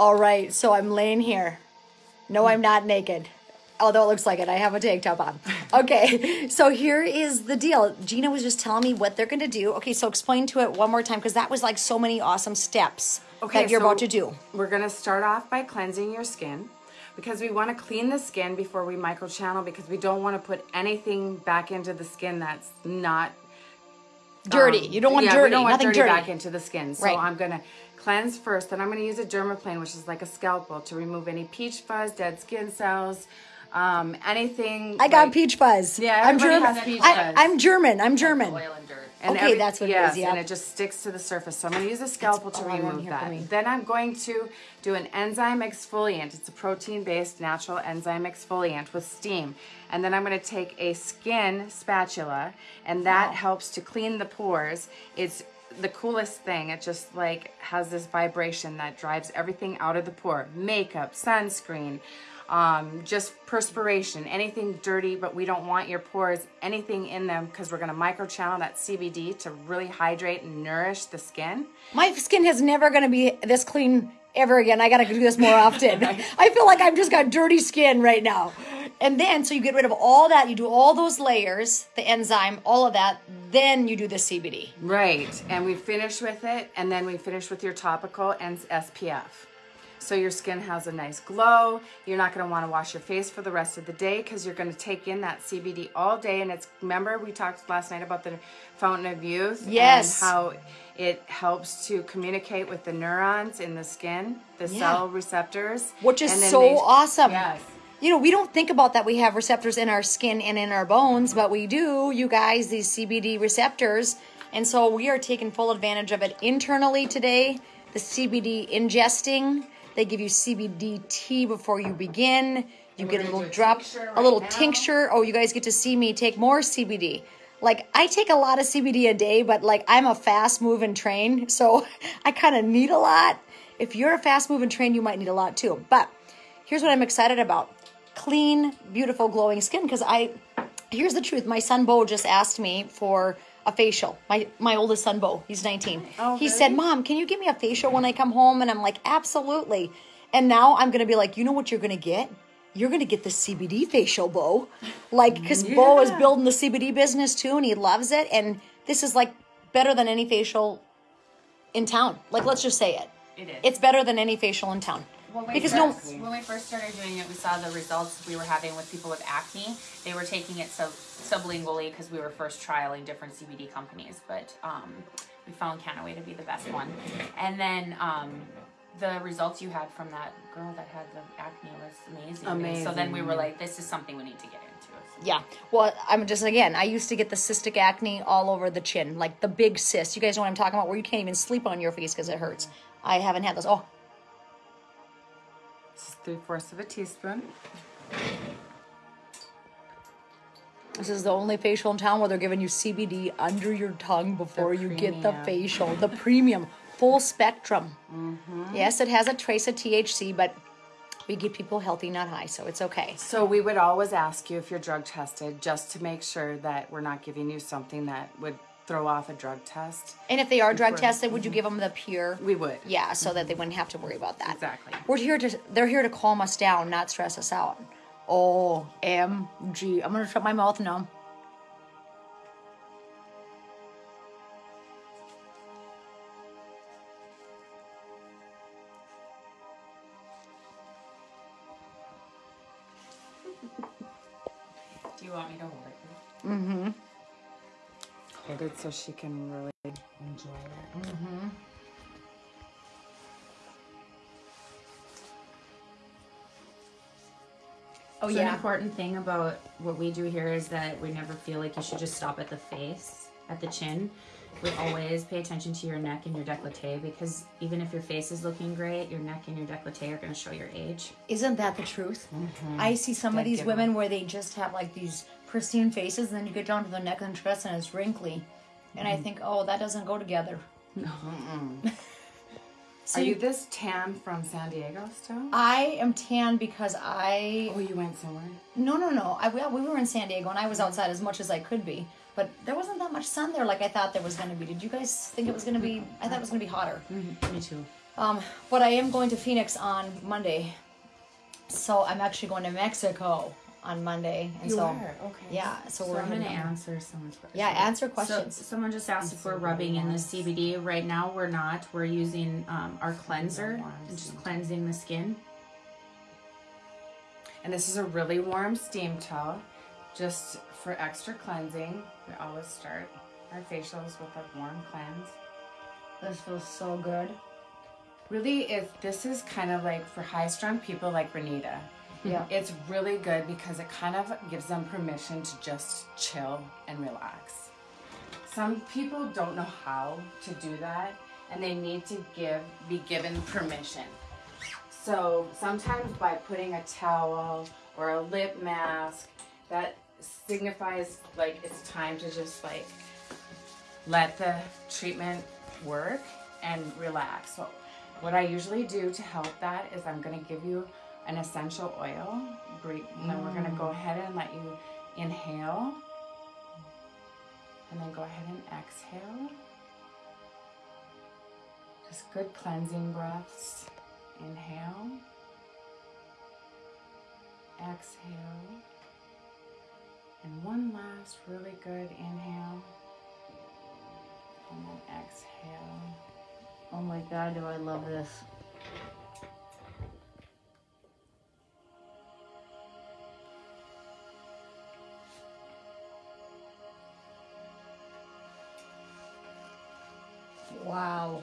All right, so I'm laying here. No, I'm not naked. Although it looks like it, I have a tank top on. Okay, so here is the deal. Gina was just telling me what they're going to do. Okay, so explain to it one more time because that was like so many awesome steps that you're so about to do. We're gonna start off by cleansing your skin because we want to clean the skin before we microchannel because we don't want to put anything back into the skin that's not Dirty. um, you don't want yeah, dirty. We don't want Nothing dirty, dirty. back into the skin. So Right. I'm gonna cleanse first, then I'm gonna use a dermaplane, which is like a scalpel, to remove any peach fuzz, dead skin cells, um, anything. I got like- peach fuzz. Yeah, I'm everybody German. has peach I, fuzz. I'm German. I'm German. Oil and dirt. And Okay, that's what it yes, is, yeah. and it just sticks to the surface. So I'm going to use a scalpel to remove here for me. that. Then I'm going to do an enzyme exfoliant. It's a protein-based natural enzyme exfoliant with steam. And then I'm going to take a skin spatula, and that helps to clean the pores. It's the coolest thing. It just like has this vibration that drives everything out of the pore. Makeup, sunscreen, um, just perspiration, anything dirty, but we don't want your pores, anything in them, because we're going to microchannel that CBD to really hydrate and nourish the skin. My skin is never going to be this clean ever again. I got to do this more often. I feel like I've just got dirty skin right now. And then, so you get rid of all that, you do all those layers, the enzyme, all of that, then you do the CBD. Right, and we finish with it, and then we finish with your topical and SPF. So your skin has a nice glow. You're not going to want to wash your face for the rest of the day because you're going to take in that CBD all day. And it's remember we talked last night about the fountain of youth. Yes. And how it helps to communicate with the neurons in the skin, the Yeah. cell receptors, Which is and so they- awesome. Yes. You know, we don't think about that we have receptors in our skin and in our bones, but we do, you guys, these CBD receptors. And so we are taking full advantage of it internally today. The CBD ingesting, they give you CBD tea before you begin. You get a little drop, a little tincture. Oh, you guys get to see me take more CBD. Like I take a lot of CBD a day, but like I'm a fast moving train, so I kind of need a lot. If you're a fast moving train, you might need a lot too. But here's what I'm excited about clean, beautiful, glowing skin. Because I, here's the truth my son Bo just asked me for a facial. My my oldest son Bo, he's 19. Oh, he really? said, "Mom, can you give me a facial when I come home?" And I'm like, "Absolutely." And now I'm gonna be like, you know what you're gonna get? You're gonna get the CBD facial, Bo. Like, because Bo is building the CBD business too, and he loves it. And this is like better than any facial in town. Like, let's just say it. It is. It's better than any facial in town. When we, because no, first, when we first started doing it, we saw the results we were having with people with acne. They were taking it sub, sublingually because we were first trialing different CBD companies, but um, we found Kannaway to be the best one. And then um, the results you had from that girl that had the acne was amazing. Amazing. So then we were like, this is something we need to get into. So- Yeah. Well, I'm just again. I used to get the cystic acne all over the chin, like the big cyst. You guys know what I'm talking about, where you can't even sleep on your face because it hurts. I haven't had those. Oh, This is three fourths of a teaspoon. this is the only facial in town where they're giving you CBD under your tongue before you get the facial, the premium, full spectrum. Mm-hmm. Yes, it has a trace of THC, but we give people healthy, not high, so it's okay. So we would always ask you if you're drug tested, just to make sure that we're not giving you something that would throw off a drug test. And if they are drug tested, would you mhm. give them the pure? We would. Yeah, so that they wouldn't have to worry about that. Exactly. We're here to they're here to calm us down, not stress us out. O M G. I'm gonna shut my mouth now. Do you want me to hold it? Hold it so she can really enjoy it. Mm-hmm. Oh So an important thing about what we do here is that we never feel like you should just stop at the face, at the chin. We always pay attention to your neck and your décolleté because even if your face is looking great, your neck and your décolleté are going to show your age. Isn't that the truth? Mm-hmm. I see some of these giveaway. women where they just have like these pristine faces, and then you get down to the neck and chest and it's wrinkly. And I think, oh, that doesn't go together. No. Are you this tan from San Diego still? I am tan because I oh, you went somewhere. No, no, no. I, well, we were in San Diego and I was outside as much as I could be, but there wasn't that much sun there like I thought there was going to be. Did you guys think it was going to be? I thought it was going to be hotter. Me too. Um, but I am going to Phoenix on Monday. So I'm actually going to Mexico on Monday. And so okay. yeah, so, So we're I'm gonna heading over. answer someone's question. Yeah, answer So questions. someone just asked if we're rubbing in the CBD. Right now, we're not. We're using um, our cleanser, and just cleansing the skin. And this is a really warm steam towel, just for extra cleansing. We always start our facials with a warm cleanse. this feels so good. Really, if this is kind of like for high-strung people like Renita, Yeah. it's really good because it kind of gives them permission to just chill and relax. Some people don't know how to do that, and they need to give be given permission. So sometimes by putting a towel or a lip mask, that signifies like it's time to just like let the treatment work and relax. So what I usually do to help that is I'm gonna give you an essential oil. Breathe, and then we're gonna go mm. ahead and let you inhale. And then go ahead and exhale. Just good cleansing breaths. Inhale. Exhale. And one last really good inhale. And then exhale. Oh my god, do I love this. Wow.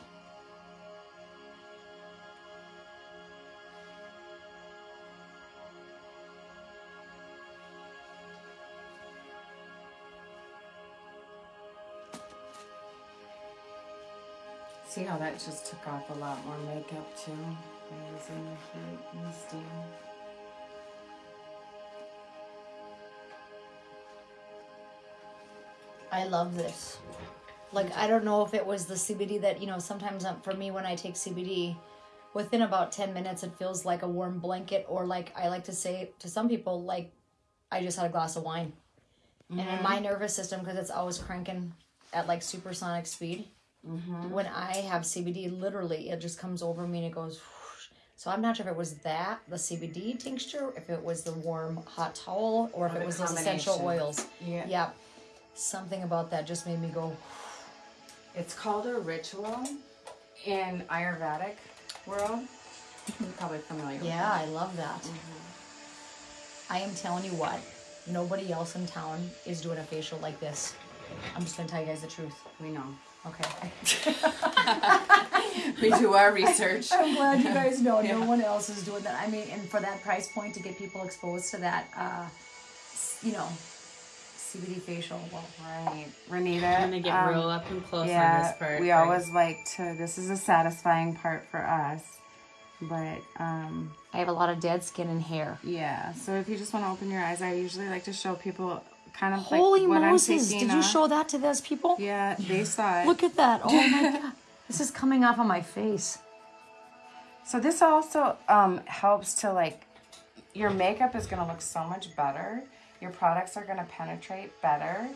See how that just took off a lot more makeup too? Using the heat and steam. I love this. Like I don't know if it was the CBD that you know. Sometimes um, for me, when I take CBD, within about ten minutes, it feels like a warm blanket, or like I like to say to some people, like I just had a glass of wine. And in my nervous system, because it's always cranking at like supersonic speed, when I have CBD, literally it just comes over me and it goes. whoosh. So I'm not sure if it was that the CBD tincture, if it was the warm hot towel, or if Or it was those essential oils. Yeah. Yeah. Something about that just made me go, It's called a ritual in Ayurvedic world. You're probably familiar with yeah, I love that. I am telling you what, nobody else in town is doing a facial like this. I'm just gonna tell you guys the truth. We know. Okay. We do our research. I'm glad you guys know no one else is doing that. I mean, and for that price point to get people exposed to that, uh, you know, CBD facial. Well, Right. Renita. I'm gonna get um, real up and close on yeah, this part. we right? always like to. This is a satisfying part for us, but um, I have a lot of dead skin and hair. yeah. So if you just want to open your eyes, I usually like to show people kind of Holy like what Moses! I'm Did you off. show that to those people? Yeah, they saw it. Look at that! Oh my god, this is coming off of my face. So this also um, helps to like, your makeup is gonna look so much better. Your products are gonna penetrate better.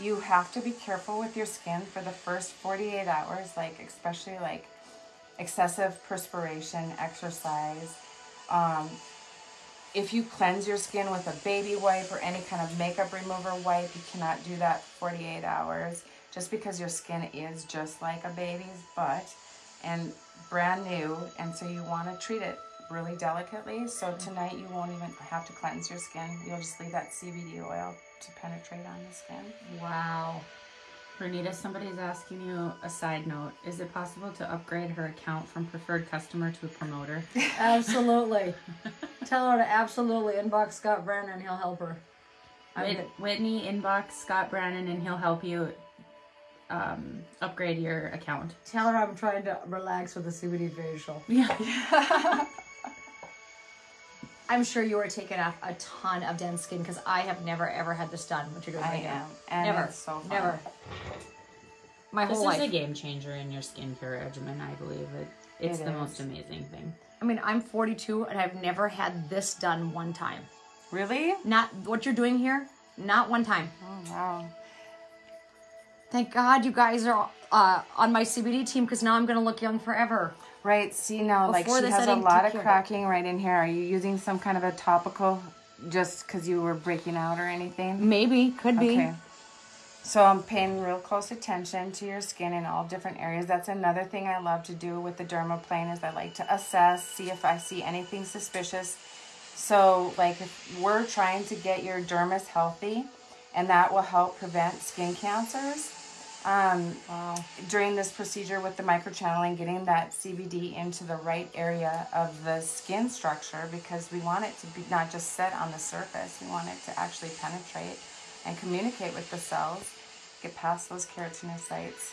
You have to be careful with your skin for the first 48 hours, like especially like excessive perspiration, exercise. Um, if you cleanse your skin with a baby wipe or any kind of makeup remover wipe, you cannot do that 48 hours just because your skin is just like a baby's butt and brand new. And so you want to treat it really delicately. So tonight you won't even have to cleanse your skin. You'll just leave that CBD oil to penetrate on the skin. Wow. Renita, somebody's asking you a side note. Is it possible to upgrade her account from preferred customer to a promoter? Absolutely. Tell her to absolutely inbox Scott Brennan. He'll help her. Whit- Whitney, inbox Scott Brannon and he'll help you um, upgrade your account. Tell her I'm trying to relax with a CBD facial. Yeah. I'm sure you are taking off a ton of dense skin because I have never ever had this done. What you're doing I right am. now. And never. it's so fun. Never. My This whole is a game changer in your skincare regimen, I believe. It, it's It the is. most amazing thing. I mean, I'm 42 and I've never had this done one time. Really? Not what you're doing here. Not one time. Oh, wow. Thank God you guys are uh, on my CBD team because now I'm gonna look young forever. Right. See now, like she has a lot of cracking right in here. Are you using some kind of a topical just because you were breaking out or anything? Maybe, could be. Okay. So I'm paying real close attention to your skin in all different areas. That's another thing I love to do with the dermaplane is I like to assess, see if I see anything suspicious. So like if we're trying to get your dermis healthy and that will help prevent skin cancers. Um, during this procedure with the microchanneling, getting that CBD into the right area of the skin structure because we want it to be not just set on the surface, we want it to actually penetrate and communicate with the cells, get past those keratinocytes.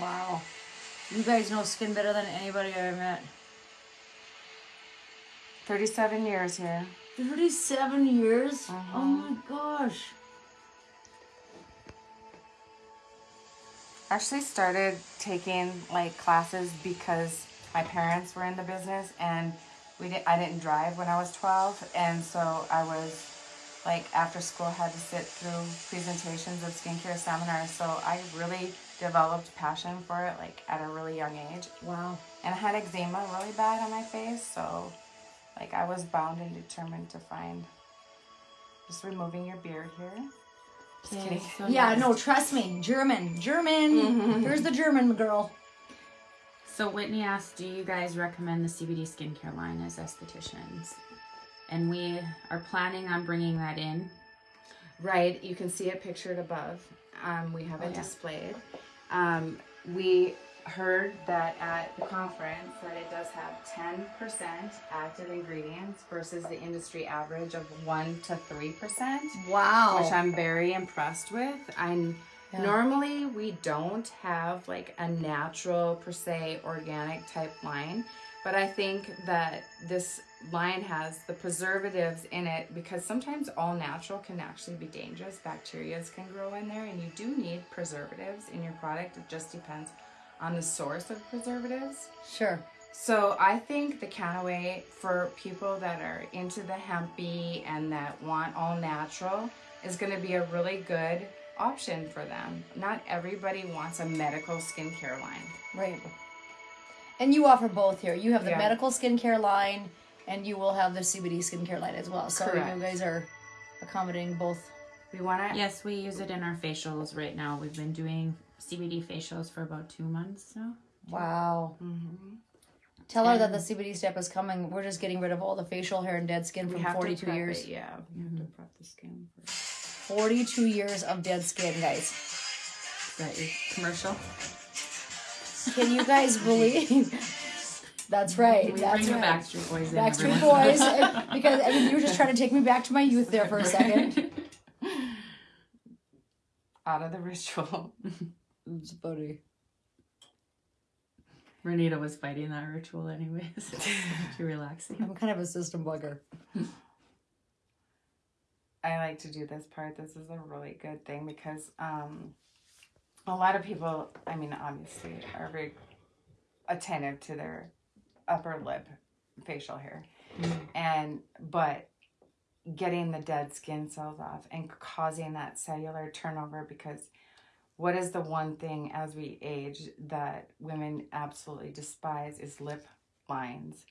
Wow. You guys know skin better than anybody I ever met. 37 years here. 37 years? Uh-huh. Oh my gosh. Actually started taking like classes because my parents were in the business and we didn't. I didn't drive when I was 12 and so I was like after school had to sit through presentations of skincare seminars so I really developed passion for it like at a really young age Wow. and I had eczema really bad on my face so like I was bound and determined to find just removing your beard here just kidding so Yeah, next- no, trust me. German. German. Here's the German girl. So Whitney asked, "Do you guys recommend the CBD skincare line as estheticians?" And we are planning on bringing that in. Right, you can see it pictured above. Um, we have it Oh, yeah. displayed. Um, we heard that at the conference that it does have 10% active ingredients versus the industry average of 1 to 3%, Wow. which I'm very impressed with. I'm Yeah. normally we don't have like a natural per se organic type line, but I think that this line has the preservatives in it because sometimes all natural can actually be dangerous. Bacteria can grow in there, and you do need preservatives in your product. It just depends on the source of preservatives. Sure. So I think the Kannaway for people that are into the hempy and that want all natural is going to be a really good option for them. Not everybody wants a medical skincare line. Right. And you offer both here. You have the Yeah. medical skincare line and you will have the CBD skincare line as well. So Correct. you guys are accommodating both. We want to Yes, we use it in our facials right now. We've been doing CBD facials for about two months now. Wow. Mm-hmm. Tell her that the CBD step is coming. We're just getting rid of all the facial hair and dead skin from have 42 to prep years. It, yeah, we have to mm-hmm. prep the skin. First. 42 years of dead skin, guys. Is that your commercial? Can you guys believe? That's right. We That's bring the right. Backstreet Boys in. Backstreet every once in a Boys. because I mean, you were just trying to take me back to my youth there for a second. Out of the ritual. It's funny. Renita was fighting that ritual anyways. Too relaxing. I'm kind of a system bugger. I like to do this part. This is a really good thing because um, a lot of people, I mean, obviously, are very attentive to their upper lip facial hair, and but getting the dead skin cells off and causing that cellular turnover because what is the one thing as we age that women absolutely despise is lip lines.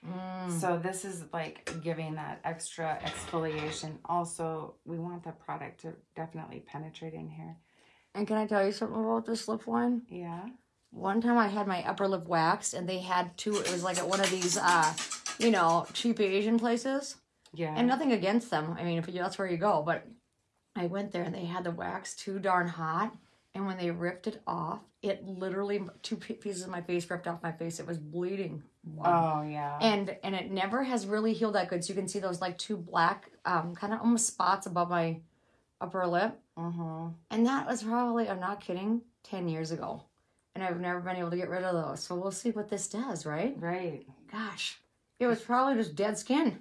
So this is like giving that extra exfoliation. Also, we want the product to definitely penetrate in here. And can I tell you something about this lip line? Yeah. One time I had my upper lip waxed and they had two, it was like at one of these, uh, you know, cheap Asian places. Yeah. And nothing against them. I mean, if you, that's where you go. But I went there and they had the wax too darn hot. And when they ripped it off, it literally, two pieces of my face ripped off my face. It was bleeding. oh yeah. and and it never has really healed that good. So you can see those like two black, um, kind of almost spots above my upper lip, mm-hmm. and that was probably I'm not kidding, ten years ago, and I've never been able to get rid of those. So we'll see what this does, right? Right. Gosh, it was probably just dead skin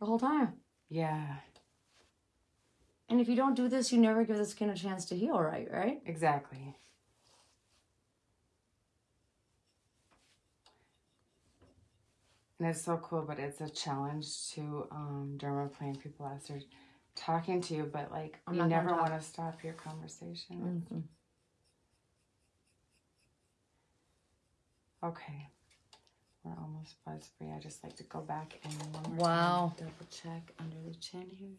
the whole time. Yeah. And if you don't do this, you never give the skin a chance to heal, right? Right? Exactly. And it's so cool, but it's a challenge to um, dermaplane people as they're talking to you, but like I'm you never want to stop your conversation. Okay. We're almost buzz free. I just like to go back and one more Wow. double check under the chin here.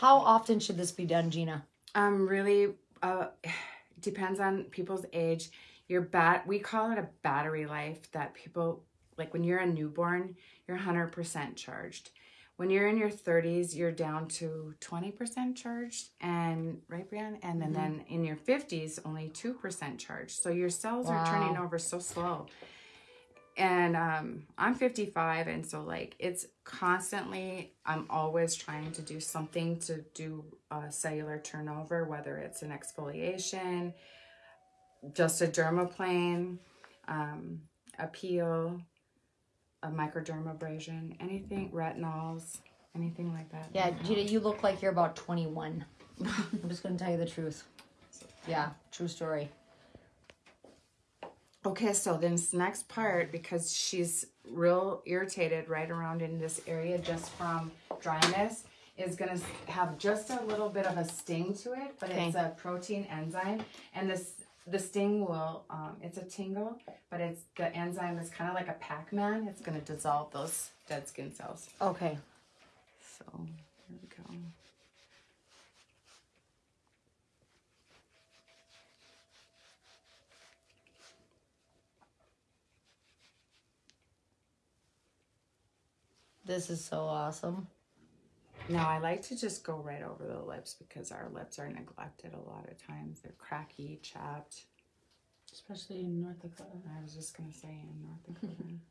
How often should this be done, Gina? Um, really, uh, depends on people's age. Your bat, we call it a battery life. That people like when you're a newborn, you're hundred percent charged. When you're in your 30s, you're down to 20% charged, and right, Brian, and then then in your 50s, only two percent charged. So your cells are turning over so slow. And um, I'm 55, and so like it's constantly, I'm always trying to do something to do a cellular turnover, whether it's an exfoliation, just a dermaplane, um, a peel, a microdermabrasion, anything, retinols, anything like that. Yeah, Gina, you look like you're about 21. I'm just going to tell you the truth. Yeah, true story. Okay, so then this next part, because she's real irritated right around in this area just from dryness, is gonna have just a little bit of a sting to it, but it's a protein enzyme, and this the sting will um, it's a tingle, but it's the enzyme is kind of like a Pac-Man. It's gonna dissolve those dead skin cells. Okay. So here we go. This is so awesome. Now I like to just go right over the lips because our lips are neglected a lot of times. They're cracky, chapped. Especially in North Dakota. I was just gonna say in North Dakota.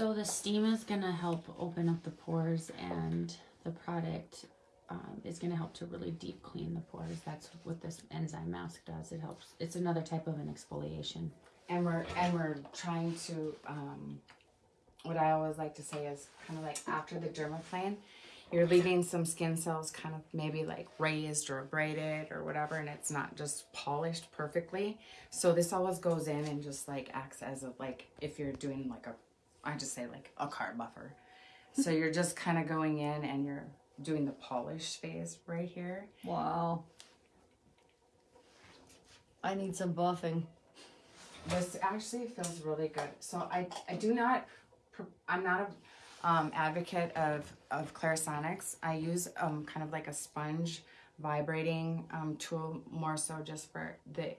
So the steam is gonna help open up the pores, and the product um, is gonna help to really deep clean the pores. That's what this enzyme mask does. It helps. It's another type of an exfoliation. and we're and we're trying to um, what I always like to say is kind of like after the dermaplane, you're leaving some skin cells kind of maybe like raised or abraded or whatever, and it's not just polished perfectly. So this always goes in and just like acts as a like if you're doing like a I just say like a car buffer. So you're just kind of going in and you're doing the polish phase right here. Wow. I need some buffing. This actually feels really good. So I, I do not, I'm not a um, advocate of, of Clarisonics. I use um, kind of like a sponge vibrating um, tool more so just for the,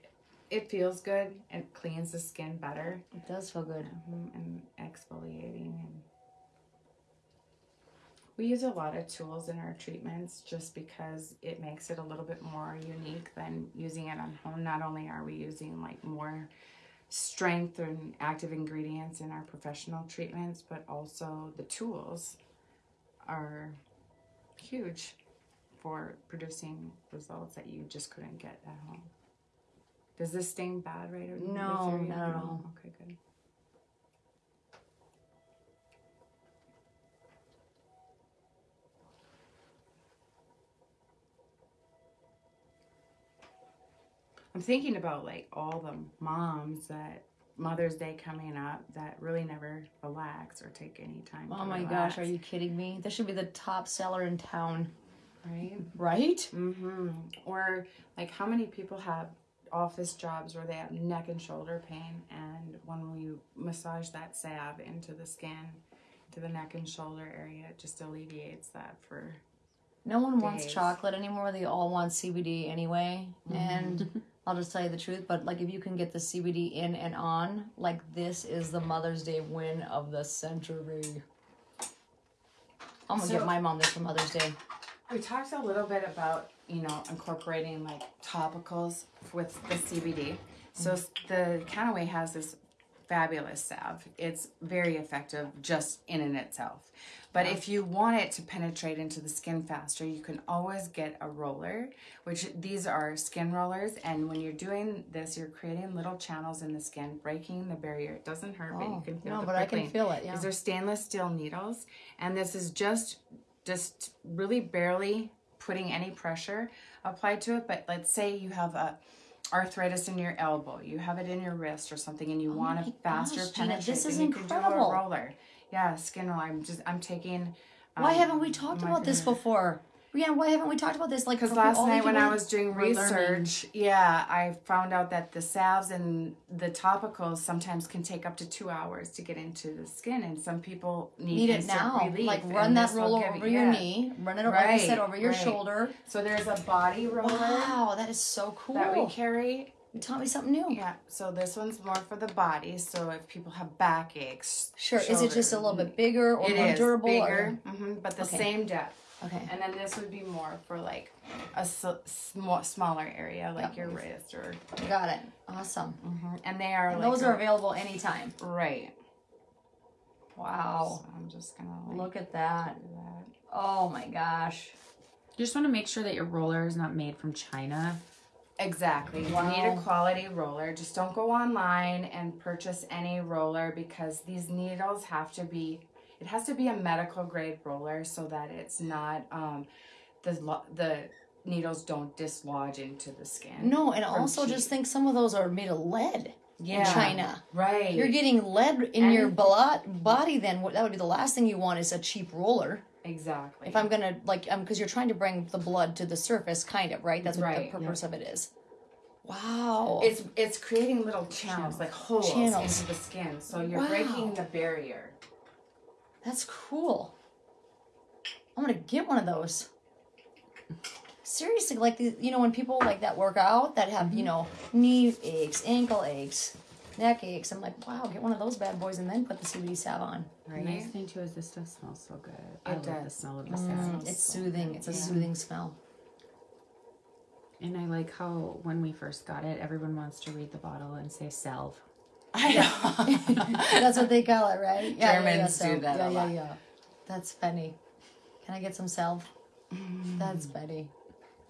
it feels good. It cleans the skin better It does feel good. mhm, and exfoliating. And we use a lot of tools in our treatments just because it makes it a little bit more unique than using it on home. Not only are we using like more strength and active ingredients in our professional treatments, but also the tools are huge for producing results that you just couldn't get at home. Does this sting bad right? this No, not at No? all. Okay, good. I'm thinking about like all the moms that Mother's Day coming up that really never relax or take any time. Oh my relax, gosh, are you kidding me? This should be the top seller in town, right? right? Mm-hmm. Or like how many people have office jobs where they have neck and shoulder pain, and when we massage that salve into the skin, to the neck and shoulder area, it just alleviates that for. No one wants chocolate anymore. They all want CBD anyway. Mm-hmm. And I'll just tell you the truth, but like if you can get the CBD in and on, like this is the Mother's Day win of the century. I'm gonna So- get my mom this for Mother's Day. We talked a little bit about you know incorporating like topicals with the CBD. So s- the Kannaway has this fabulous salve. It's very effective just in and itself. But if you want it to penetrate into the skin faster, you can always get a roller, which these are skin rollers. And when you're doing this, you're creating little channels in the skin, breaking the barrier. It doesn't hurt, but you Oh, can feel no, but I can feel it, yeah. These are stainless steel needles, and this is just just really barely putting any pressure applied to it. But let's say you have a arthritis in your elbow, you have it in your wrist or something, and you want Oh my a faster gosh, penetration. this is you can do incredible. roller. Yeah, skin roller. I'm just I'm taking. Why um, haven't we talked about this before? Brianna, why haven't we talked about this? Like, Because last night when I was doing We're learning. research, yeah, I found out that the salves and the topicals sometimes can take up to two hours to get into the skin, and some people need, need it now. relief, Like, run that roller over you- your yeah. knee, run it, over, like I said, over your right. shoulder. So there's a body roller Wow, that is so cool. that we carry. You taught me something new. Yeah, so this one's more for the body. So if people have back aches, Sure. Is it just a little bit bigger or It more durable? or- bigger, hmm but the Okay. same depth. Okay. And then this would be more for like a s- sm- smaller area, like Yep. your wrist or. Got it. Awesome. Mm-hmm. And they are And like those a- are available anytime. right. Wow. So I'm just gonna like, Look at that. that. Oh my gosh. You just want to make sure that your roller is not made from China. Exactly. You need a quality roller. Just don't go online and purchase any roller because these needles have to be. It has to be a medical grade roller so that it's not um, the the needles don't dislodge into the skin. No, and also cheap. just think some of those are made of lead yeah. in China. Right. You're getting lead in And- your blood body. Then what that would be the last thing you want is a cheap roller. exactly. If I'm gonna like, um, because you're trying to bring the blood to the surface, kind of right. That's what Right, the purpose of it is. Wow. It's it's creating little channels, like holes Channels. into the skin. So you're Wow. breaking the barrier. That's cool. I'm gonna get one of those. Seriously, like the, you know, when people like that work out that have you know knee aches, ankle aches, neck aches, I'm like, wow, get one of those bad boys and then put the CBD salve on. The Right. nice thing too is this stuff smells so good. I It love the smell of the Mm. salve. It's soothing. It's a soothing smell. And I like how when we first got it, everyone wants to read the bottle and say salve. I know. That's what they call it, right? Yeah, Germans do that Yeah, a yeah, lot. yeah. That's funny. Can I get some salve? That's funny.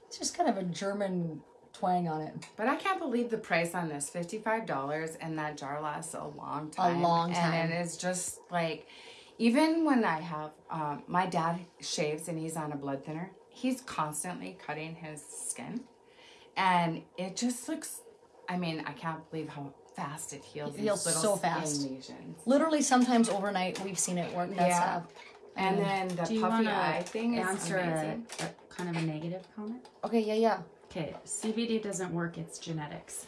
It's just kind of a German twang on it. But I can't believe the price on this $55 and that jar lasts a long time. A long time. And it is just like, even when I have, um, my dad shaves and he's on a blood thinner, he's constantly cutting his skin. And it just looks, I mean, I can't believe how fast it heals. It heals so fast. lesions. Literally, sometimes overnight, we've seen it work. That Yeah. salve. And then the Do you puffy want eye thing is answer amazing. a kind of a negative comment? Okay, yeah, yeah. Okay, CBD doesn't work. It's genetics.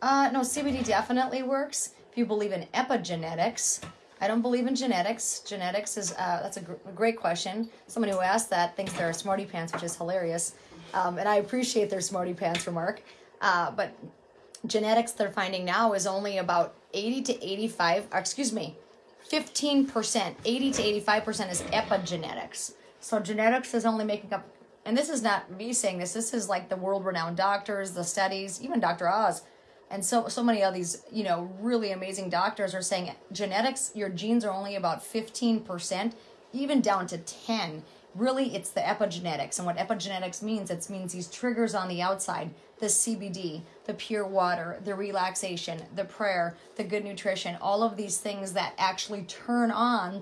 Uh, no, CBD definitely works if you believe in epigenetics. I don't believe in genetics. Genetics is uh, that's a, gr- a great question. Somebody who asked that thinks they're a smarty pants, which is hilarious, um, and I appreciate their smarty pants remark. Uh, but genetics they're finding now is only about 80 to 85 or excuse me 15% 80 to 85% is epigenetics. So genetics is only making up and this is not me saying this this is like the world renowned doctors the studies even dr oz and so so many of these you know really amazing doctors are saying genetics your genes are only about 15% even down to 10 really it's the epigenetics and what epigenetics means it means these triggers on the outside the cbd the pure water the relaxation the prayer the good nutrition all of these things that actually turn on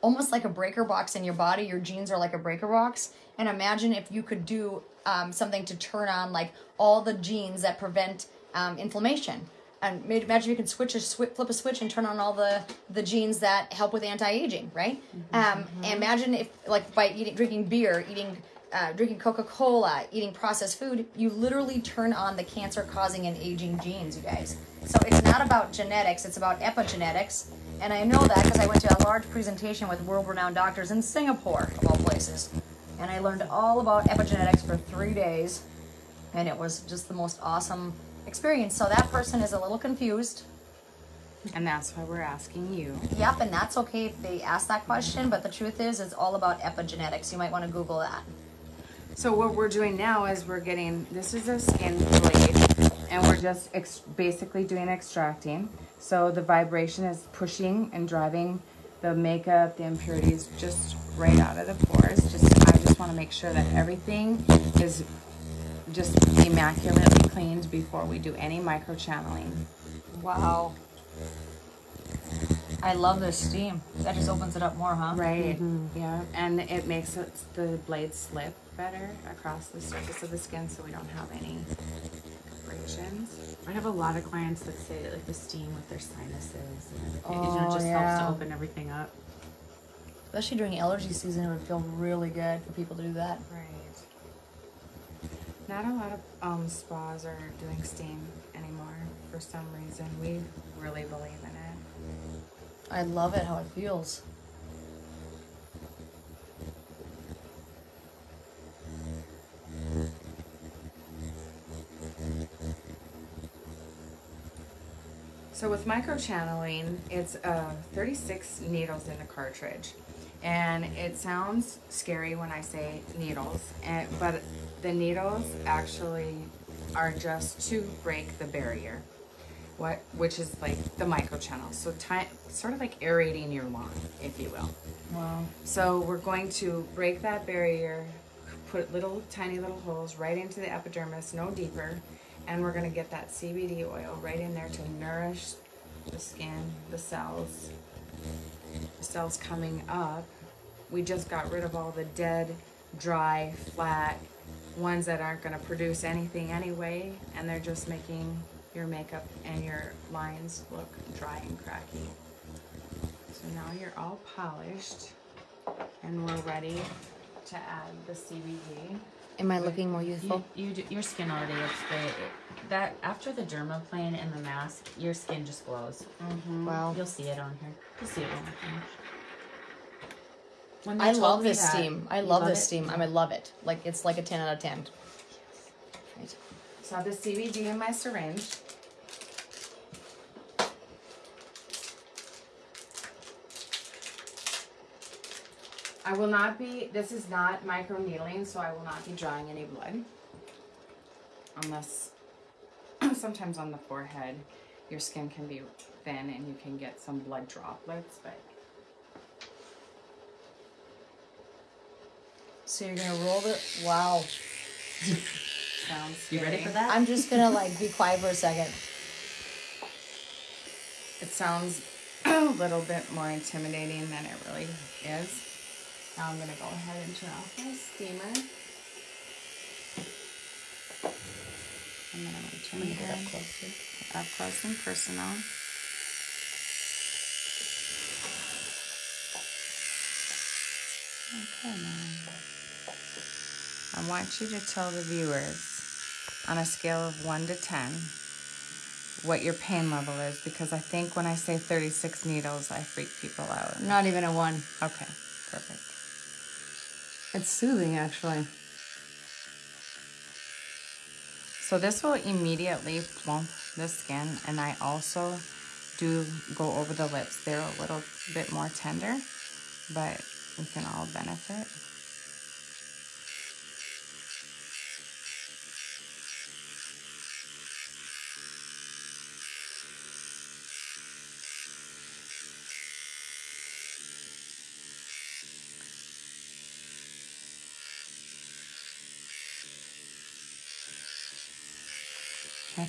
almost like a breaker box in your body. Your genes are like a breaker box. And imagine if you could do um, something to turn on like all the genes that prevent um, inflammation. And ma- imagine you can switch a swi- flip a switch and turn on all the the genes that help with anti-aging, right? Um, and imagine if like by eating drinking beer, eating uh, drinking Coca-Cola, eating processed food, you literally turn on the cancer-causing and aging genes, you guys. So it's not about genetics; it's about epigenetics. And I know that because I went to a large presentation with world-renowned doctors in Singapore, of all places, and I learned all about epigenetics for three days, and it was just the most awesome experience. So that person is a little confused. And that's why we're asking you. Yep, and that's okay if they ask that question, but the truth is, it's all about epigenetics. You might want to Google that. So what we're doing now is we're getting, this is a skin blade, and we're just ex- basically doing extracting. So the vibration is pushing and driving the makeup, the impurities just right out of the pores. Just I just want to make sure that everything is just immaculately cleaned before we do any micro channeling. Wow. I love this steam. That just opens it up more, huh? Right. Mm-hmm. Yeah. And it makes it, the blade slip better across the surface of the skin so we don't have any abrasions. I have a lot of clients that say like the steam with their sinuses. And it, you know, Oh, it just helps to open everything up. Especially during allergy season, it would feel really good for people to do that. Right. Not a lot of um, spas are doing steam anymore for some reason. We really believe in it. I love it how it feels. So with microchanneling, it's uh, 36 needles in the cartridge. And it sounds scary when I say needles, and, but the needles actually are just to break the barrier, what which is like the microchannel. So sort of like aerating your lawn, if you will. Wow. So we're going to break that barrier, put little tiny little holes right into the epidermis, no deeper, and we're going to get that CBD oil right in there to nourish the skin, the cells. The cells coming up. We just got rid of all the dead, dry, flat ones that aren't going to produce anything anyway, and they're just making your makeup and your lines look dry and cracky. So now you're all polished and we're ready to add the CBD. Am I looking more youthful? you do, your skin already looks great. That after the dermaplane and the mask, your skin just glows. Mm-hmm. Wow. You'll see it on here. You'll see it when we're finished. When they I love this that- steam. I You love this it? steam. I mean, love it. Like it's like a ten out of ten. Right. So I have the CBD in my syringe. I will not be, this is not micro needling, so I will not be drawing any blood. Unless, sometimes on the forehead, your skin can be thin and you can get some blood droplets, but So you're gonna roll the. Wow. sounds You ready for that? I'm just gonna like be quiet for a second. It sounds a little bit more intimidating than it really is. Now I'm gonna go ahead and turn off my steamer. And then I'm gonna turn it up closer. up close and personal. Okay, now. I want you to tell the viewers on a scale of 1 to 10 what your pain level is because I think when I say 36 needles, I freak people out. Not even a one. Okay, perfect. It's soothing, actually. So this will immediately plump the skin and I also do go over the lips. They're a little bit more tender, but we can all benefit.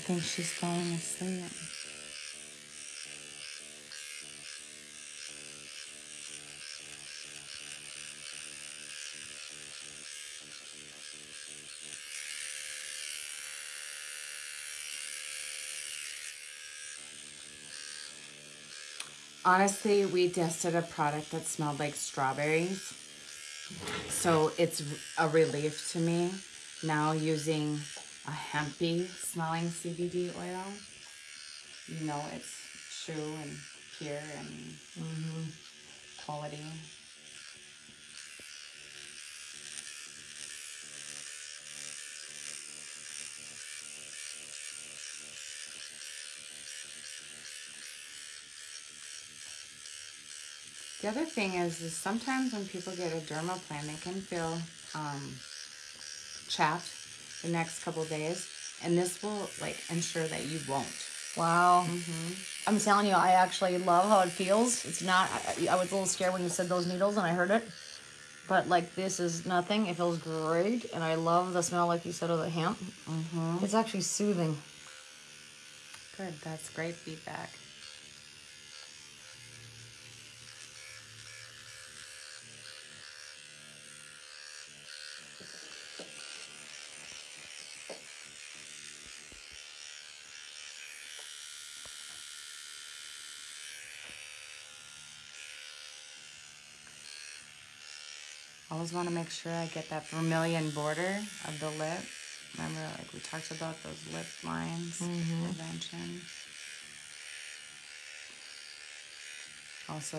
Think she's falling asleep. Honestly, we tested a product that smelled like strawberries. So it's a relief to me now using a hempy smelling CBD oil. You know it's true and pure and quality. The other thing is, is sometimes when people get a dermaplan, they can feel um, chapped the next couple days, and this will like ensure that you won't. Wow. I'm telling you, I actually love how it feels. It's not. I, I was a little scared when you said those needles and I heard it, but like this is nothing. It feels great, and I love the smell, like you said, of the hemp. Mm-hmm. It's actually soothing. Good, that's great feedback. Always want to make sure I get that vermilion border of the lip. Remember, like we talked about those lip lines, mm-hmm. prevention. Also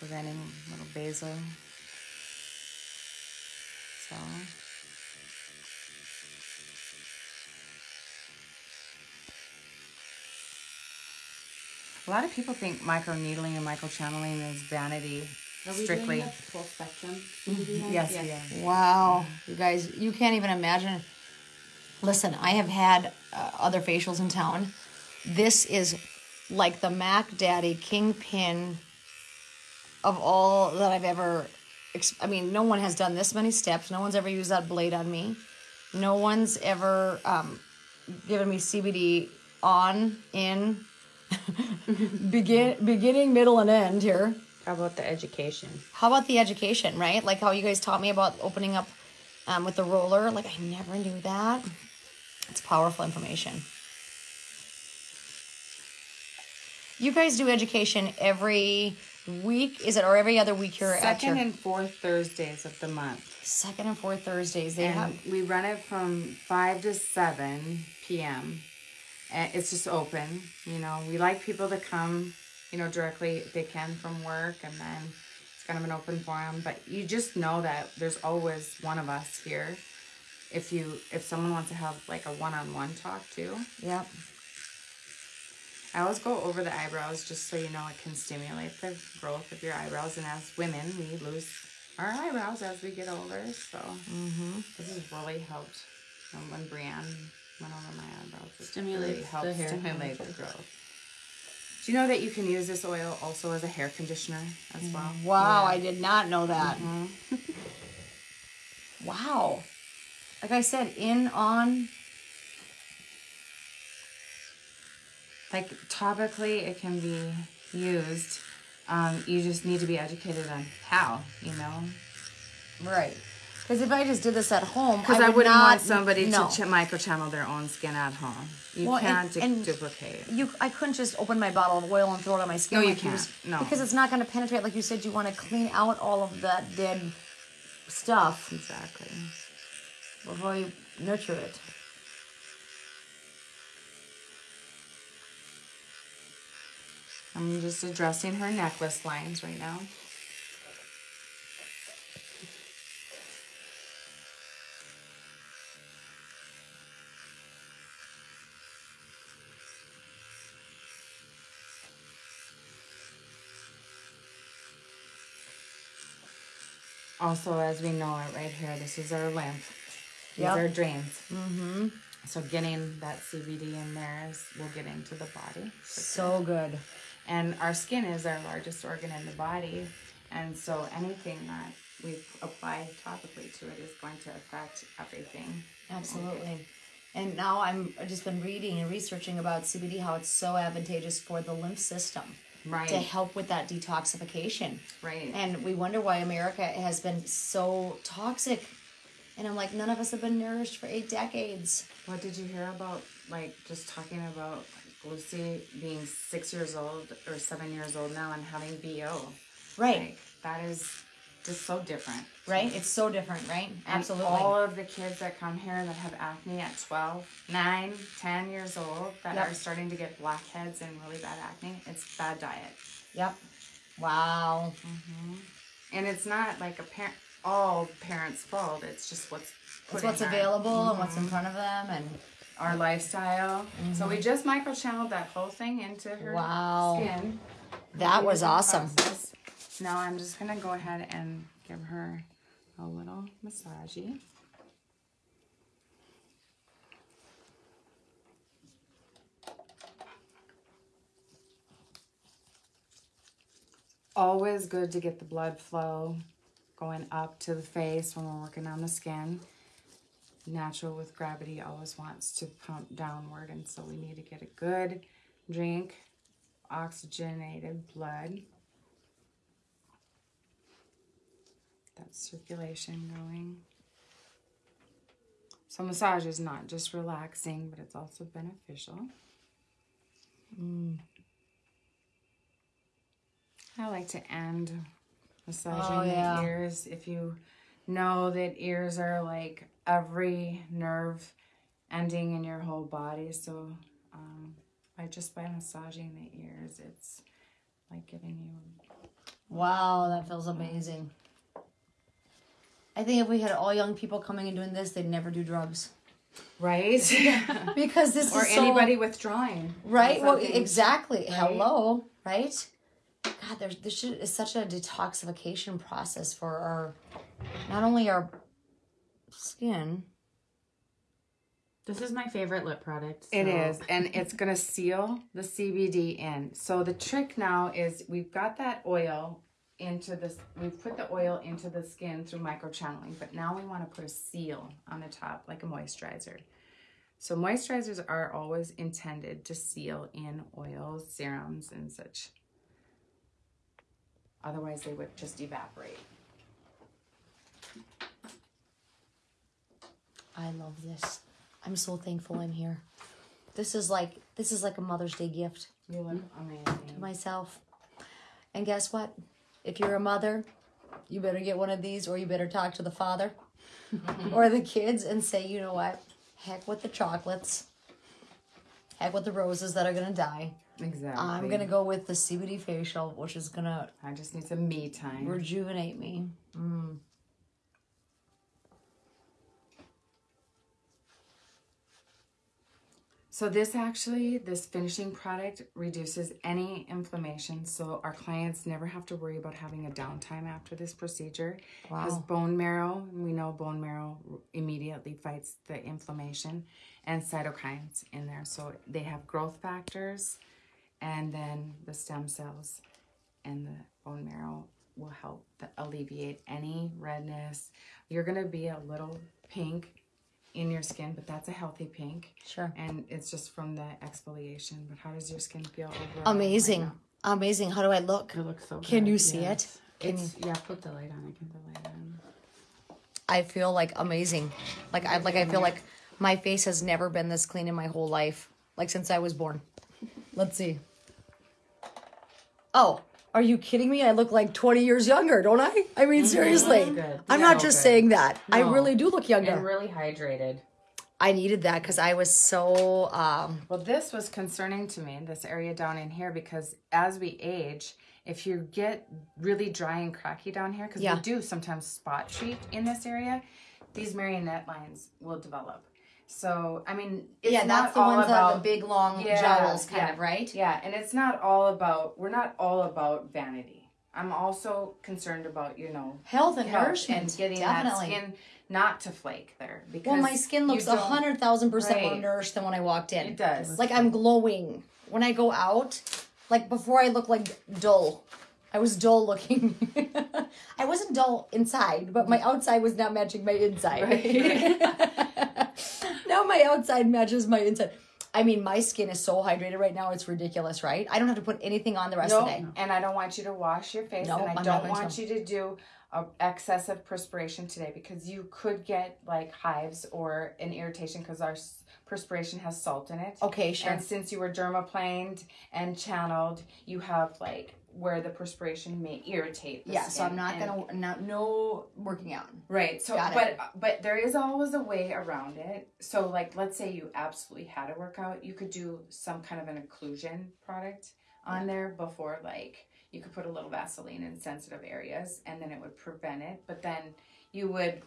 preventing little basal. So. A lot of people think micro needling and micro channeling is vanity Are we strictly. doing the full spectrum? Then? Yes, Yeah. Wow, you guys, you can't even imagine. Listen, I have had uh, other facials in town. This is like the Mac Daddy kingpin of all that I've ever. ex- I mean, no one has done this many steps. No one's ever used that blade on me. No one's ever um, given me CBD on, in, begin, beginning, middle, and end here. How about the education? How about the education, right? Like how you guys taught me about opening up um, with the roller. Like I never knew that. It's powerful information. You guys do education every week, is it, or every other week here at Second your and fourth Thursdays of the month. second and fourth Thursdays? They And have we run it from 5 to 7 p.m. And it's just open. You know, we like people to come, you know, directly if they can from work and then it's kind of an open forum. But you just know that there's always one of us here. If you if someone wants to have like a one-on-one talk too. Yep. I always go over the eyebrows just so you know it can stimulate the growth of your eyebrows. And as women, we lose our eyebrows as we get older. So this has really helped. Um, when Brienne went over my eyebrows, it Stimulates really the hair stimulate the growth. Do you know that you can use this oil also as a hair conditioner as well? Wow, Yeah. I did not know that. wow. Like I said, in on like topically it can be used. Um, you just need to be educated on how, you know. right. Because if I just did this at home, Because I, I, would wouldn't not, want somebody no. to ch- microchannel their own skin at home. You Well, can't du- and- duplicate. You, I couldn't just open my bottle of oil and throw it on my skin. No, you like was- can't. No. because it's not going to penetrate. Like you said, you want to clean out all of that dead stuff Exactly. before you nurture it. I'm just addressing her necklace lines right now. Also, as we know it right here, this is our lymph. These Yep. are drains. Mm-hmm. So getting that CBD in there is will get into the body. So good. And our skin is our largest organ in the body. And so anything that we apply topically to it is going to affect everything. Absolutely. And now I'm I've just been reading and researching about CBD, how it's so advantageous for the lymph system. Right. To help with that detoxification. Right. And we wonder why America has been so toxic. And I'm like, none of us have been nourished for eight decades. What did you hear about, like, just talking about Lucy being six years old or seven years old now and having BO? Right. Like, that is just so different. Right? It's so different, right? And Absolutely. all of the kids that come here that have acne at 12, 9, 10 years old that Yep. are starting to get blackheads and really bad acne, it's bad diet. Yep. Wow. Mm-hmm. And it's not like a parent, all parents' fault. It's just what's It's what's our- available and what's in mm-hmm. front of them and our lifestyle. So we mm-hmm. just microchanneled that whole thing into her Wow. skin. that was awesome. process. Now I'm just gonna go ahead and give her a little massagey. Always good to get the blood flow going up to the face when we're working on the skin. Natural with gravity always wants to pump downward, and so we need to get a good drink, oxygenated blood. That circulation going. So massage is not just relaxing, but it's also beneficial. I like to end massaging Oh, yeah. the ears. If you know that ears are like every nerve ending in your whole body. So um, by just by massaging the ears, it's like giving you Wow, that feels amazing. I think if we had all young people coming and doing this, they'd never do drugs right because this or is so, anybody withdrawing. right. Well, something. exactly. Hello, right? God, there's this should, is such a detoxification process for our, not only our skin. This is my favorite lip product. It so- is, and it's gonna seal the CBD in. So the trick now is we've got that oil into this. We've put the oil into the skin through microchanneling, but now we want to put a seal on the top, like a moisturizer. So moisturizers are always intended to seal in oils, serums, and such. Otherwise, they would just evaporate. I love this. I'm so thankful I'm here. This is like this is like a Mother's Day gift You look amazing. to myself. And guess what? If you're a mother, you better get one of these or you better talk to the father or the kids and say, you know what? Heck with the chocolates. Heck with the roses that are gonna die. Exactly. I'm gonna go with the CBD facial, which is gonna I just need some me time. rejuvenate me. Mm. So this actually, this finishing product reduces any inflammation. So our clients never have to worry about having a downtime after this procedure. Because Wow. bone marrow, we know bone marrow immediately fights the inflammation and cytokines in there. So they have growth factors and then the stem cells and the bone marrow will help the, alleviate any redness. You're gonna be a little pink in your skin, but that's a healthy pink. Sure. And it's just from the exfoliation. But how does your skin feel overall? Amazing. Amazing. How do I look? It looks so good. Can you see yes. it? Can It's, yeah, put the light on. I can put the light on. I feel like amazing. Like I like I feel like my face has never been this clean in my whole life. Like since I was born. Let's see. Oh, are you kidding me? I look like 20 years younger, don't I? I mean, seriously. good. I'm Yeah, not just good. saying that. I really do look younger. And really hydrated. I needed that because I was so um Well, this was concerning to me, this area down in here, because as we age, if you get really dry and cracky down here, because Yeah. we do sometimes spot treat in this area, these marionette lines will develop. So, I mean, it's yeah, not that's the all ones that about have the big long Yeah, jowls kind yeah. of, right? Yeah, and it's not all about, we're not all about vanity. I'm also concerned about, you know, Health and health and getting definitely. that skin not to flake there. Because Well, my skin looks a hundred thousand percent more nourished than when I walked in. It does. Like I'm glowing when I go out. Like before, I look like dull. I was dull looking. I wasn't dull inside, but my mm-hmm. outside was not matching my inside. now my outside matches my inside. I mean, my skin is so hydrated right now; it's ridiculous, right? I don't have to put anything on the rest No, of the day. and I don't want you to wash your face, No, and I I'm don't want to. you to do a excessive perspiration today because you could get like hives or an irritation because our perspiration has salt in it. Okay, sure. And since you were dermaplaned and channeled, you have like where the perspiration may irritate. The Yeah, so I'm not gonna not no working out. Right. So, Got it. but but there is always a way around it. So, like, let's say you absolutely had a workout, you could do some kind of an occlusion product on there before, like, you could put a little Vaseline in sensitive areas, and then it would prevent it. But then you would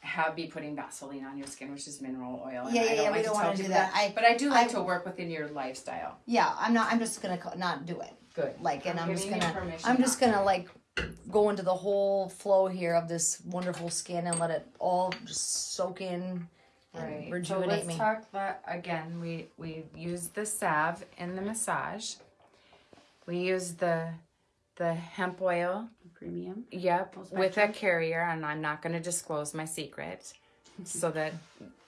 have be putting Vaseline on your skin, which is mineral oil. and Yeah, I yeah, don't yeah, like we don't tell wanna do people that. I- but I do like I- to work within your lifestyle. Yeah, I'm not. I'm just gonna not do it. Good. like and i'm, just giving you gonna permission i'm just not to. gonna like go into the whole flow here of this wonderful skin and let it all just soak in and Right. So rejuvenate let's me talk that again. We we use the salve in the massage. We use the the hemp oil. Premium. Yep, Full with a carrier, and I'm not going to disclose my secret, so that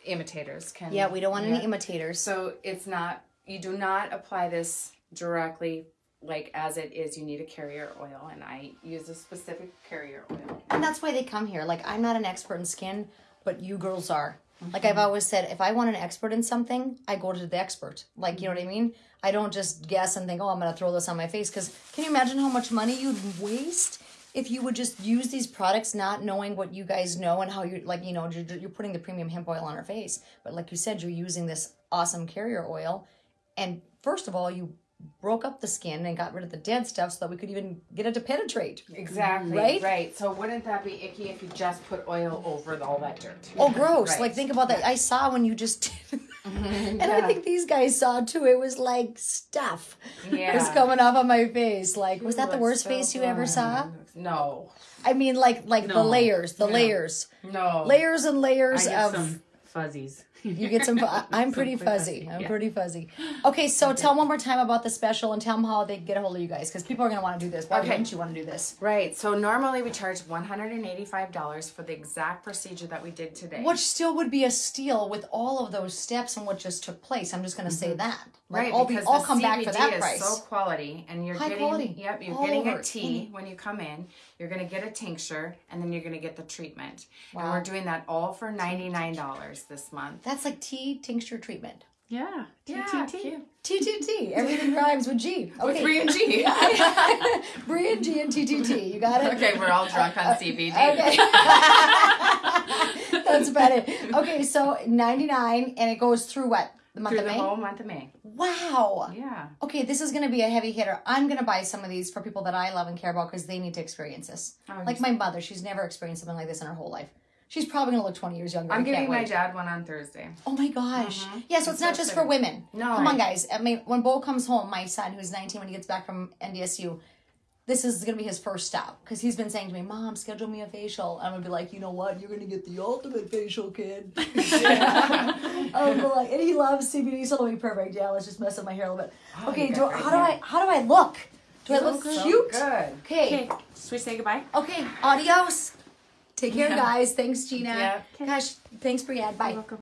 imitators can. yeah we don't want any imitators So it's not. You do not apply this directly. Like as it is, you need a carrier oil, and I use a specific carrier oil. and that's why they come here. Like i'm not an expert in skin but you girls are. Like Mm-hmm. i've always said if i want an expert in something i go to the expert. Like you know what i mean? I don't just guess and think oh i'm gonna throw this on my face because can you imagine how much money you'd waste if you would just use these products, not knowing what you guys know and how you're like, you know, you're, you're putting the premium hemp oil on our face, but like you said, you're using this awesome carrier oil, and first of all, you broke up the skin and got rid of the dead stuff so that we could even get it to penetrate. Exactly. Right? Right. So wouldn't that be icky if you just put oil over all that dirt? Oh, gross! Right. Like think about that. I saw when you just, and I think these guys saw too. It was like stuff Yeah. was coming off on my face. Like, was that the worst so face you ever saw? No. I mean, like, like the layers, the No. layers, No. layers and layers of. some fuzzies. You get some. I'm pretty fuzzy. fuzzy, I'm yeah. pretty fuzzy. Okay, so tell one more time about the special and tell them how they get a hold of you guys because people are gonna want to do this. Why Okay. wouldn't you want to do this? Right. So normally we charge one hundred and eighty-five dollars for the exact procedure that we did today. Which still would be a steal with all of those steps and what just took place. I'm just gonna say mm-hmm. that. Like, Right, all be the come back for CBD that is price. so quality, and you're High getting quality. yep, you're All getting over a it. tea when you come in. You're gonna get a tincture, and then you're gonna get the treatment. And we're doing that all for ninety nine dollars this month. That's like tea tincture treatment. Yeah. Yeah, TTT. cute. TTT. Everything rhymes with G. Okay. Three and G. Brie and G and TTT. You got it? okay, we're all drunk on uh, CBD. Okay. That's about it. Okay, so 99 and it goes through what? The month Through of the May? whole month of May. Wow. Yeah. Okay, this is going to be a heavy hitter. I'm going to buy some of these for people that I love and care about because they need to experience this. Oh, like my mother, she's never experienced something like this in her whole life. She's probably going to look 20 years younger. I'm giving my dad one on Thursday. Oh my gosh. Mm-hmm. Yeah, so it's not just for women. No. Come on, guys. I mean, when Bo comes home, my son, who's 19, when he gets back from NDSU, this is going to be his first stop because he's been saying to me, Mom, schedule me a facial. I'm going to be like, you know what? You're going to get the ultimate facial, kid. Oh, I'm like, and he loves CBD, so it'll be perfect. Yeah, let's just mess up my hair a little bit. okay, do, got great how do I how do I look? Do I You look look so cute? good. Okay. Okay. Should we say goodbye? Okay. Adios. Take care, Yeah. guys. Thanks, Gina. Yeah. Gosh, thanks, Brianne. Bye. welcome.